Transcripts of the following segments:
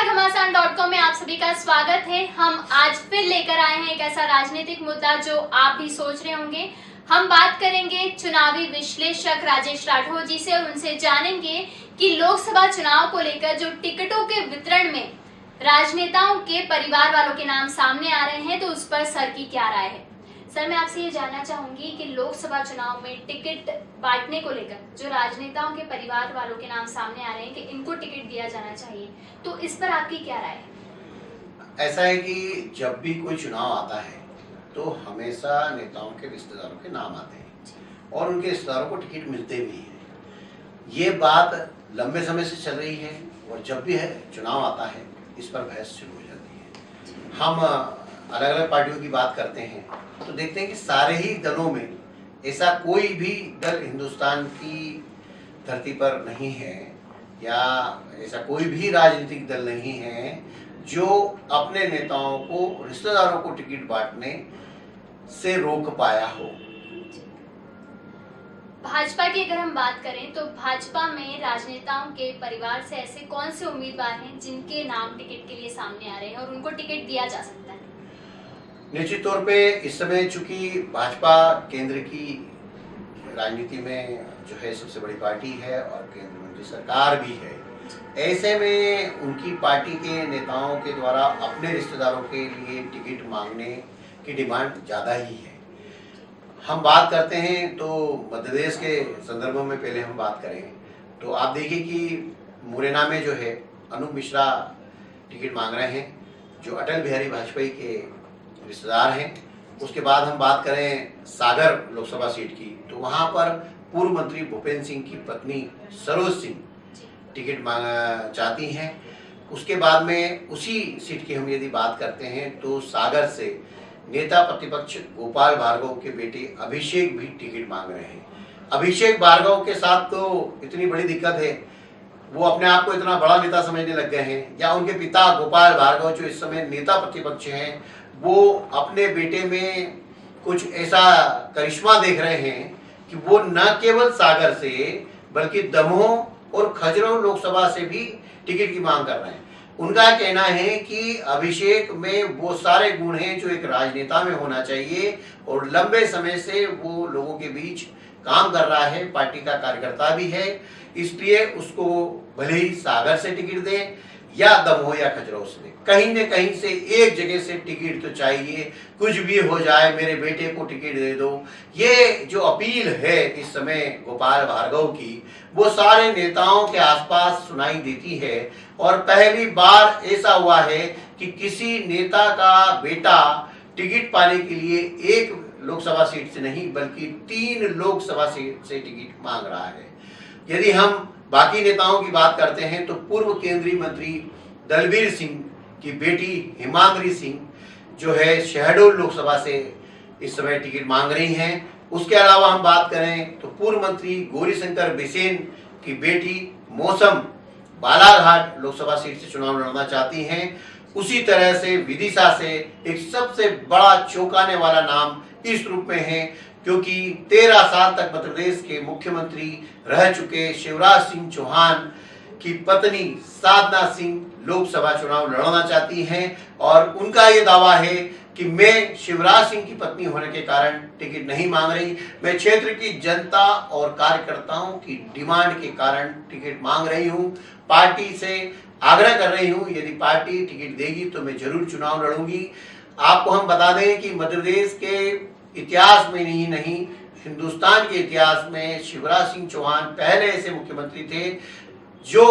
नमस्कार, घमासान dot com में आप सभी का स्वागत है। हम आज फिर लेकर आए हैं एक ऐसा राजनीतिक मुद्दा जो आप भी सोच रहे होंगे। हम बात करेंगे चुनावी विश्लेषक राजेश राठौर जी से और उनसे जानेंगे कि लोकसभा चुनाव को लेकर जो टिकटों के वितरण में राजनेताओं के परिवार वालों के नाम सामने आ रहे हैं तो उस पर सर की क्या राय है। सर मैं आपसे ये जानना चाहूँगी कि लोकसभा चुनाव में टिकट बांटने को लेकर जो राजनेताओं के परिवार वालों के नाम सामने आ रहे हैं कि इनको टिकट दिया जाना चाहिए तो इस पर आपकी क्या राय है? ऐसा है कि जब भी कोई चुनाव आता है तो हमेशा नेताओं के रिश्तेदारों के नाम आते हैं और उनके रिश्तेदारों को टिकट मिलते भी हैं। ये बात लंबे समय से चल रही है और जब भी है चुनाव आता है इस पर बहस शुरू हो जाती है। हम अलग अलग पार्टियों की बात करते हैं तो देखते हैं कि सारे ही दलों में ऐसा कोई भी दल हिंदुस्तान की धरती पर नहीं है, या ऐसा कोई भी राजनीतिक दल नहीं है जो अपने नेताओं को, रिश्तेदारों को टिकट बांटने से रोक पाया हो। भाजपा की अगर हम बात करें तो भाजपा में राजनेताओं के परिवार से ऐसे कौन से उम्मीदवार हैं जिनके नाम टिकट के लिए सामने आ रहे हैं और उनको टिकट दिया जा सकता है? निश्चित तौर पे इस समय चूँकि भाजपा केंद्र की राजनीति में जो है सबसे बड़ी पार्टी है और केंद्र मंत्री सरकार भी है, ऐसे में उनकी पार्टी के नेताओं के द्वारा अपने रिश्तेदारों के लिए टिकट मांगने की डिमांड ज़्यादा ही है। हम बात करते हैं तो मध्य प्रदेश के संदर्भ में पहले हम बात करें तो आप देखिए कि मुरैना में जो है अनूप मिश्रा टिकट मांग रहे हैं, जो अटल बिहारी वाजपेयी के रिश्तेदार हैं। उसके बाद हम बात करें सागर लोकसभा सीट की तो वहाँ पर पूर्व मंत्री भूपेंद्र सिंह की पत्नी सरोज सिंह टिकट मांग चाहती हैं। उसके बाद में उसी सीट की हम यदि बात करते हैं तो सागर से नेता प्रतिपक्ष गोपाल भार्गव के बेटे अभिषेक भी टिकट मांग रहे हैं। अभिषेक भार्गव के साथ तो इतनी बड़ी दिक्कत है। वो अपने आप को इतना बड़ा नेता समझने लग गए हैं या उनके पिता गोपाल भार्गव जो इस समय नेता प्रतिपक्ष हैं वो अपने बेटे में कुछ ऐसा करिश्मा देख रहे हैं कि वो न केवल सागर से, बल्कि दमोह और खजरों लोकसभा से भी टिकट की मांग कर रहे हैं। उनका कहना है कि अभिषेक में वो सारे गुण हैं जो एक राजनेता में होना चाहिए और लंबे समय से वो लोगों के बीच काम कर रहा है, पार्टी का कार्यकर्ता भी है। इसलिए उसको भले ही सागर से टिकट दें या दमोह या खजरौ से कहीं न कहीं से एक जगह से टिकट तो चाहिए। कुछ भी हो जाए, मेरे बेटे को टिकट दे दो। ये जो अपील है इस समय गोपाल भार्गव की, वो सारे नेताओं के आसपास सुनाई देती है। और पहली बार ऐसा हुआ है कि किसी नेता का बेटा टिकट पाने के लिए एक लोकसभा सीट से नहीं, बल्कि तीन लोकसभा सीट से टिकट मांग रहा है। यदि हम बाकी नेताओं की बात करते हैं तो पूर्व केंद्रीय मंत्री दलबीर सिंह की बेटी हिमांग्री सिंह जो है शहडोल लोकसभा से इस समय टिकट मांग रही हैं। उसके अलावा हम बात करें तो पूर्व मंत्री गौरीशंकर बिसेन की बेटी मौसम बालाघाट लोकसभा सीट से चुनाव लड़ना चाहती हैं। उसी तरह से विदिशा से एक सबसे बड़ा चौंकाने वाला नाम इस रूप में है। क्योंकि तेरह साल तक मध्य प्रदेश के मुख्यमंत्री रह चुके शिवराज सिंह चौहान की पत्नी साधना सिंह लोकसभा चुनाव लड़ना चाहती हैं और उनका ये दावा है कि मैं शिवराज सिंह की पत्नी होने के कारण टिकट नहीं मांग रही। मैं क्षेत्र की जनता और कार्यकर्ताओं की डिमांड के कारण टिकट मांग रही हूँ। पार्टी से आग्रह कर रही हूँ, यदि पार्टी टिकट देगी तो मैं ज़रूर चुनाव लड़ूँगी। आपको हम बता दें कि मध्य प्रदेश के इतिहास में नहीं नहीं हिंदुस्तान के इतिहास में शिवराज सिंह चौहान पहले ऐसे मुख्यमंत्री थे जो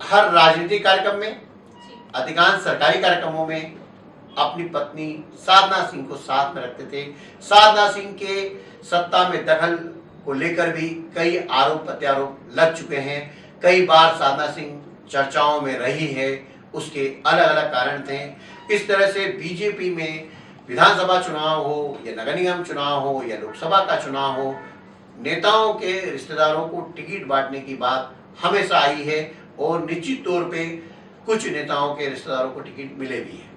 हर राजनीतिक कार्यक्रम में अधिकांश सरकारी कार्यक्रमों में अपनी पत्नी साधना सिंह को साथ में रखते थे। साधना सिंह के सत्ता में दखल को लेकर भी कई आरोप प्रत्यारोप लग चुके हैं। कई बार साधना सिंह चर्चाओं में रही है उसके अलग अलग कारण थे। इस तरह से बीजेपी में विधानसभा चुनाव हो या नगर निगम चुनाव हो या लोकसभा का चुनाव हो नेताओं के रिश्तेदारों को टिकट बांटने की बात हमेशा आई है और निश्चित तौर पे कुछ नेताओं के रिश्तेदारों को टिकट मिले भी है।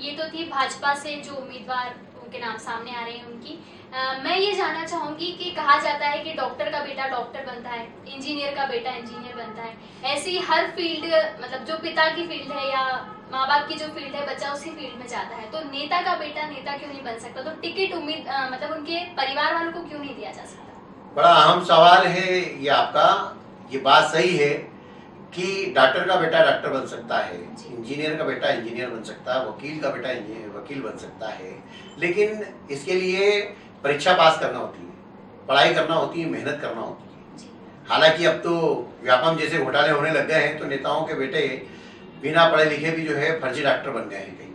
ये तो थी भाजपा से जो उम्मीदवार उनके नाम सामने आ रहे हैं उनकी। आ, मैं ये जानना चाहूँगी कि कहा जाता है कि डॉक्टर का बेटा डॉक्टर बनता है इंजीनियर का बेटा इंजीनियर बनता है। ऐसी हर फ़ील्ड मतलब जो पिता की फ़ील्ड है या माँ बाप की जो फ़ील्ड है बच्चा उसी फ़ील्ड में जाता है। तो नेता का बेटा नेता क्यों नहीं बन सकता? तो टिकट उम्मीद मतलब उनके परिवार वालों को क्यों नहीं दिया जा सकता? बड़ा अहम सवाल है ये आपका। ये बात सही है कि डॉक्टर का बेटा डॉक्टर बन सकता है इंजीनियर का बेटा इंजीनियर बन सकता है वकील का बेटा वकील बन सकता है। लेकिन इसके लिए परीक्षा पास करना होती है पढ़ाई करना होती है मेहनत करना होती है। हालाँकि अब तो व्यापम जैसे घोटाले होने लग गए हैं तो नेताओं के बेटे बिना पढ़े लिखे भी जो है फर्जी डॉक्टर बन गए हैं कई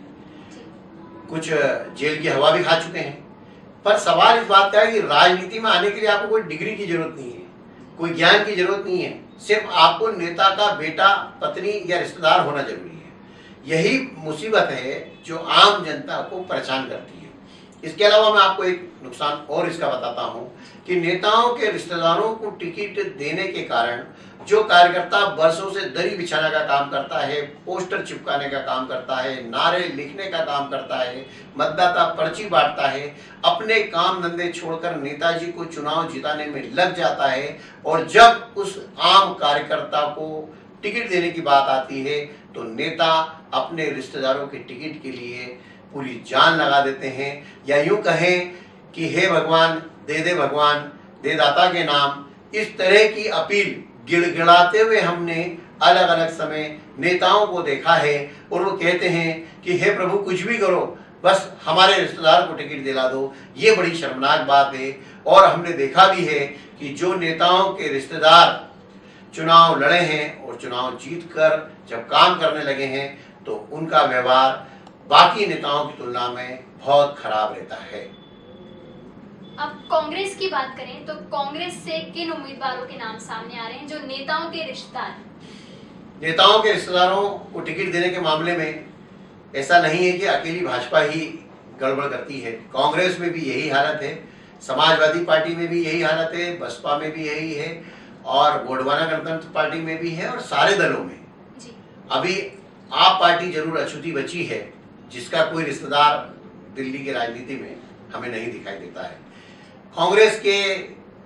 कुछ जेल की हवा भी खा चुके हैं। पर सवाल इस बात का है कि राजनीति में आने के लिए आपको कोई डिग्री की ज़रूरत नहीं है कोई ज्ञान की ज़रूरत नहीं है। सिर्फ़ आपको नेता का बेटा पत्नी या रिश्तेदार होना ज़रूरी है। यही मुसीबत है जो आम जनता को परेशान करती है। इसके अलावा मैं आपको एक नुकसान और इसका बताता हूँ कि नेताओं के रिश्तेदारों को टिकट देने के कारण जो कार्यकर्ता वर्षों से दरी बिछाने का काम करता है, पोस्टर चिपकाने का काम करता है, नारे लिखने का काम करता है, मतदाता पर्ची बांटता है, अपने काम धंधे छोड़कर नेताजी को चुनाव जिताने में लग जाता है और जब उस आम कार्यकर्ता को टिकट देने की बात आती है तो नेता अपने रिश्तेदारों के टिकट के लिए पूरी जान लगा देते हैं या यूँ कहें कि, हे भगवान, दे दे भगवान, दे दाता के नाम। इस तरह की अपील गिड़गिड़ाते हुए हमने अलग अलग समय नेताओं को देखा है और वो कहते हैं कि, हे प्रभु, कुछ भी करो, बस हमारे रिश्तेदार को टिकट दिला दो। ये बड़ी शर्मनाक बात है। और हमने देखा भी है कि जो नेताओं के रिश्तेदार चुनाव लड़े हैं और चुनाव जीत कर जब काम करने लगे हैं तो उनका व्यवहार बाकी नेताओं की तुलना में बहुत खराब रहता है। अब कांग्रेस की बात करें तो कांग्रेस से किन उम्मीदवारों के नाम सामने आ रहे हैं जो नेताओं के रिश्तेदार नेताओं के रिश्तेदारों को टिकट देने के मामले में ऐसा नहीं है कि अकेली भाजपा ही गड़बड़ करती है। कांग्रेस में भी यही हालत है समाजवादी पार्टी में भी यही हालत है बसपा में भी यही है और गोडवाना गणतंत्र पार्टी में भी है और सारे दलों में। जी। अभी आप पार्टी ज़रूर अछूती बची है। जिसका कोई रिश्तेदार दिल्ली की राजनीति में हमें नहीं दिखाई देता है। कांग्रेस के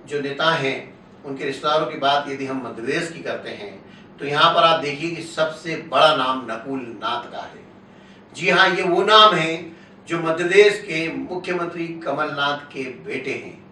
जो नेता हैं, उनके रिश्तेदारों की बात यदि हम मध्यप्रदेश की करते हैं तो यहाँ पर आप देखिए कि सबसे बड़ा नाम नकुल नाथ का है। जी हाँ ये वो नाम है जो मध्यप्रदेश के मुख्यमंत्री कमलनाथ के बेटे हैं।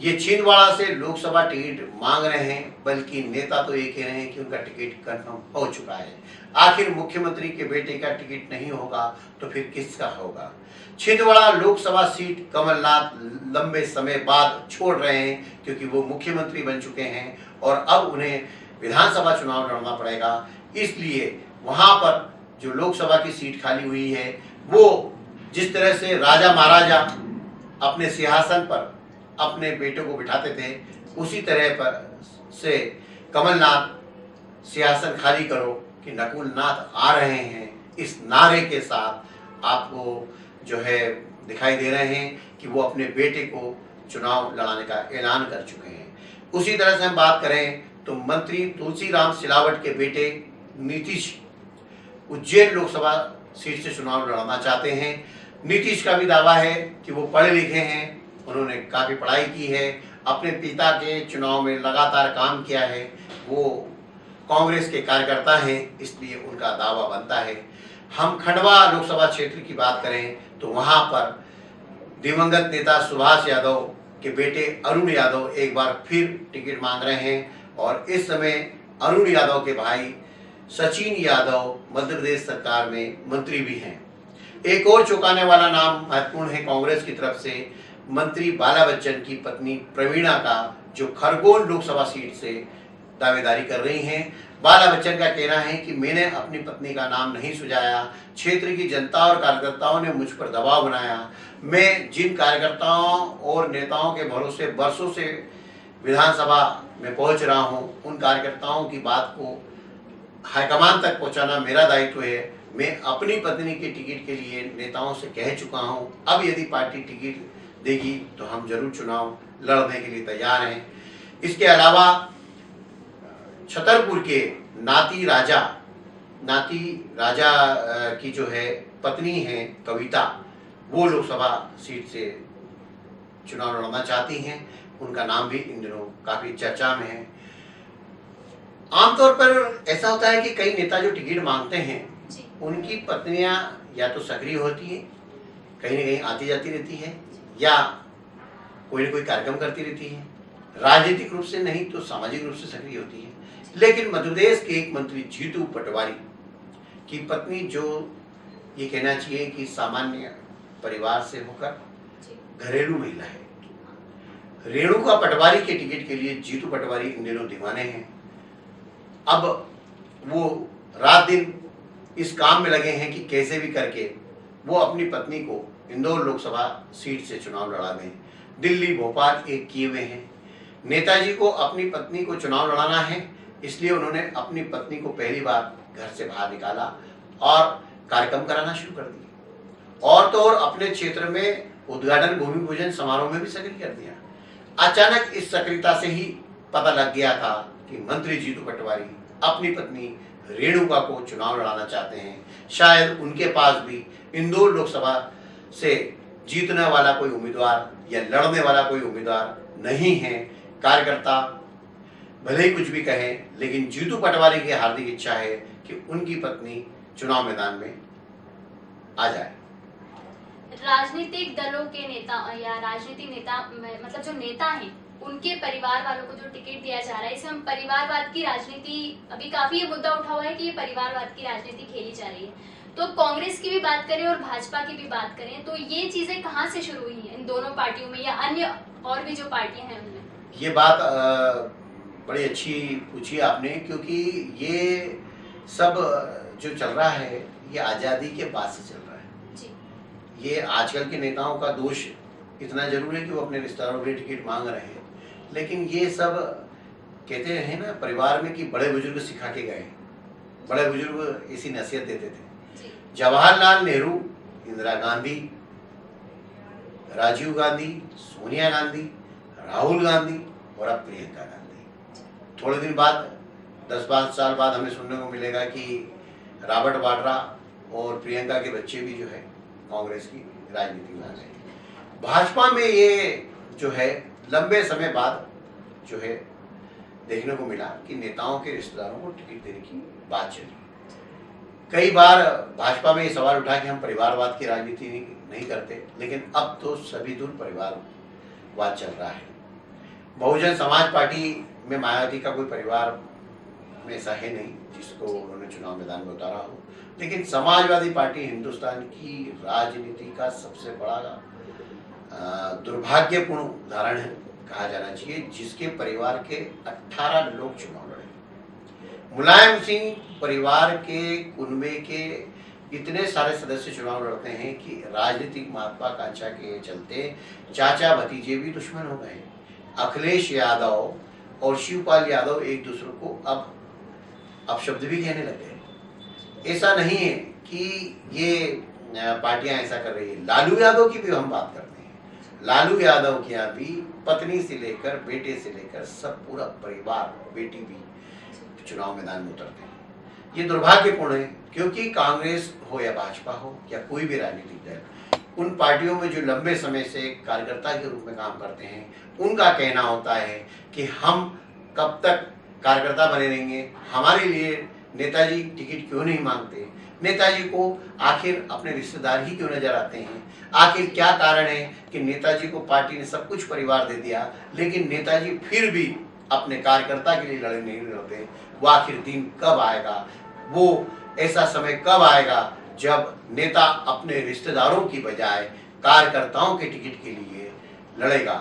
ये छिंदवाड़ा से लोकसभा टिकट मांग रहे हैं, बल्कि नेता तो ये कह रहे हैं कि उनका टिकट कंफर्म हो चुका है। आखिर मुख्यमंत्री के बेटे का टिकट नहीं होगा तो फिर किसका होगा? छिंदवाड़ा लोकसभा सीट कमलनाथ लंबे समय बाद छोड़ रहे हैं, क्योंकि वो मुख्यमंत्री बन चुके हैं, और अब उन्हें विधानसभा चुनाव लड़ना पड़ेगा। इसलिए वहाँ पर जो लोकसभा की सीट खाली हुई है, वो जिस तरह से राजा महाराजा अपने सिंहासन पर अपने बेटों को बिठाते थे। उसी तरह पर से कमलनाथ सिंहासन खाली करो कि नकुलनाथ आ रहे हैं। इस नारे के साथ आपको जो है दिखाई दे रहे हैं कि वो अपने बेटे को चुनाव लड़ाने का ऐलान कर चुके हैं। उसी तरह से हम बात करें तो मंत्री तुलसीराम सिलावट के बेटे नीतीश उज्जैन लोकसभा सीट से चुनाव लड़ना चाहते हैं। नीतीश का भी दावा है कि वो पढ़े लिखे हैं। उन्होंने काफ़ी पढ़ाई की है, अपने पिता के चुनाव में लगातार काम किया है, वो कांग्रेस के कार्यकर्ता हैं, इसलिए उनका दावा बनता है। हम खंडवा लोकसभा क्षेत्र की बात करें तो वहाँ पर दिवंगत नेता सुभाष यादव के बेटे अरुण यादव एक बार फिर टिकट मांग रहे हैं, और इस समय अरुण यादव के भाई सचिन यादव मध्य प्रदेश सरकार में मंत्री भी हैं। एक और चौंकाने वाला नाम महत्वपूर्ण है कांग्रेस की तरफ़ से मंत्री बाला बच्चन की पत्नी प्रवीणा का, जो खरगोन लोकसभा सीट से दावेदारी कर रही हैं। बाला बच्चन का कहना है कि मैंने अपनी पत्नी का नाम नहीं सुझाया। क्षेत्र की जनता और कार्यकर्ताओं ने मुझ पर दबाव बनाया। मैं जिन कार्यकर्ताओं और नेताओं के भरोसे बरसों से विधानसभा में पहुँच रहा हूँ, उन कार्यकर्ताओं की बात को हाईकमान तक पहुंचाना मेरा दायित्व है। मैं अपनी पत्नी के टिकट के लिए नेताओं से कह चुका हूँ। अब यदि पार्टी टिकट देगी तो हम ज़रूर चुनाव लड़ने के लिए तैयार हैं। इसके अलावा छतरपुर के नाती राजा नाती राजा की जो है पत्नी है कविता वो लोकसभा सीट से चुनाव लड़ना चाहती हैं। उनका नाम भी इन दिनों काफ़ी चर्चा में है। आमतौर पर ऐसा होता है कि कई नेता जो टिकट मांगते हैं उनकी पत्नियाँ या तो सक्रिय होती हैं कहीं ना कहीं आती जाती रहती है या कोई ना कोई कार्यक्रम करती रहती है। राजनीतिक रूप से नहीं तो सामाजिक रूप से सक्रिय होती है। लेकिन मध्यप्रदेश के एक मंत्री जीतू पटवारी की पत्नी जो ये कहना चाहिए कि सामान्य परिवार से होकर घरेलू महिला है। रेणुका पटवारी के टिकट के लिए जीतू पटवारी इन दिनों दीवाने हैं। अब वो रात दिन इस काम में लगे हैं कि कैसे भी करके वो अपनी पत्नी को इंदौर लोकसभा सीट से चुनाव लड़ा दें दिल्ली, भोपाल एक किए हुए हैं। नेताजी को अपनी पत्नी को चुनाव लड़ाना है, इसलिए उन्होंने अपनी पत्नी को पहली बार घर से बाहर निकाला और कार्यक्रम कराना शुरू कर दिए और तो और अपने क्षेत्र में उद्घाटन, भूमि पूजन समारोह में भी सक्रिय कर दिया। अचानक इस सक्रियता से ही पता लग गया था कि मंत्री जीतू पटवारी अपनी पत्नी रेणुका को चुनाव लड़ाना चाहते हैं। शायद उनके पास भी इंदौर लोकसभा से जीतने वाला कोई उम्मीदवार या लड़ने वाला कोई उम्मीदवार नहीं है। कार्यकर्ता भले ही कुछ भी कहें, लेकिन जीतू पटवारी की हार्दिक इच्छा है कि उनकी पत्नी चुनाव मैदान में आ जाए। राजनीतिक दलों के नेता या राजनीतिक नेता मतलब जो नेता हैं, उनके परिवार वालों को जो टिकट दिया जा रहा है, इसमें परिवारवाद की राजनीति, अभी काफ़ी ये मुद्दा उठा हुआ है कि ये परिवारवाद की राजनीति खेली जा रही है। तो कांग्रेस की भी बात करें और भाजपा की भी बात करें तो ये चीज़ें कहाँ से शुरू हुई हैं? इन दोनों पार्टियों में या अन्य और भी जो पार्टियाँ हैं उनमें? ये बात बड़ी अच्छी पूछी आपने क्योंकि ये सब जो चल रहा है ये आज़ादी के बाद से चल रहा है। जी। ये आजकल के नेताओं का दोष इतना ज़रूर है कि वो अपने रिश्तेदारों के टिकट मांग रहे हैं। लेकिन ये सब कहते हैं ना परिवार में कि बड़े बुज़ुर्ग सिखा के गए बड़े बुज़ुर्ग इसी नसीहत देते थे। जवाहरलाल नेहरू, इंदिरा गांधी, राजीव गांधी, सोनिया गांधी, राहुल गांधी और अब प्रियंका गांधी। थोड़े दिन बाद, दस पाँच साल बाद हमें सुनने को मिलेगा कि रॉबर्ट वाड्रा और प्रियंका के बच्चे भी जो है, कांग्रेस की राजनीति में आ गए। भाजपा में ये जो है, लंबे समय बाद जो है, देखने को मिला कि नेताओं के रिश्तेदारों को टिकट देने की बात चली। कई बार भाजपा में ये सवाल उठा कि हम परिवारवाद की राजनीति नहीं, करते लेकिन अब तो सभी दूर परिवारवाद चल रहा है। बहुजन समाज पार्टी में मायावती का कोई परिवार में ऐसा है नहीं जिसको उन्होंने चुनाव मैदान में उतारा हो। लेकिन समाजवादी पार्टी हिंदुस्तान की राजनीति का सबसे बड़ा दुर्भाग्यपूर्ण उदाहरण है कहा जाना चाहिए जिसके परिवार के 18 लोग चुनाव मुलायम सिंह परिवार के कुनबे के इतने सारे सदस्य चुनाव लड़ते हैं कि राजनीतिक महत्वाकांक्षा के चलते चाचा भतीजे भी दुश्मन हो गए। अखिलेश यादव और शिवपाल यादव एक दूसरे को अब अपशब्द भी कहने लग गए। ऐसा नहीं है कि ये पार्टियाँ ऐसा कर रही है। लालू यादव की भी हम बात करते हैं। लालू यादव के यहाँ भी पत्नी से लेकर बेटे से लेकर सब पूरा परिवार, बेटी भी चुनाव मैदान में उतरते हैं। ये दुर्भाग्यपूर्ण है, क्योंकि कांग्रेस हो या भाजपा हो या कोई भी राजनीतिक दल, उन पार्टियों में जो लंबे समय से कार्यकर्ता के रूप में काम करते हैं, उनका कहना होता है कि हम कब तक कार्यकर्ता बने रहेंगे, हमारे लिए नेताजी टिकट क्यों नहीं मांगते? नेताजी को आखिर अपने रिश्तेदार ही क्यों नज़र आते हैं? आखिर क्या कारण है कि नेताजी को पार्टी ने सब कुछ परिवार दे दिया, लेकिन नेताजी फिर भी अपने कार्यकर्ता के लिए लड़े नहीं लड़ते वो आखिर दिन कब आएगा? वो ऐसा समय कब आएगा जब नेता अपने रिश्तेदारों की बजाय कार्यकर्ताओं के टिकट के लिए लड़ेगा?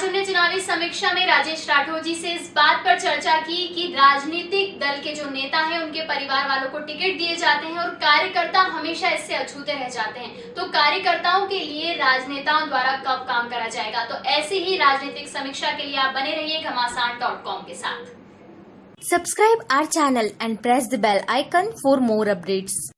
आज हमने चुनावी समीक्षा में राजेश राठौर जी से इस बात पर चर्चा की कि राजनीतिक दल के जो नेता हैं, उनके परिवार वालों को टिकट दिए जाते हैं और कार्यकर्ता हमेशा इससे अछूते रह जाते हैं। तो कार्यकर्ताओं के लिए राजनेताओं द्वारा कब काम करा जाएगा? तो ऐसी ही राजनीतिक समीक्षा के लिए आप बने रहिए घमासान के साथ। Subscribe our channel and press the bell icon for more updates.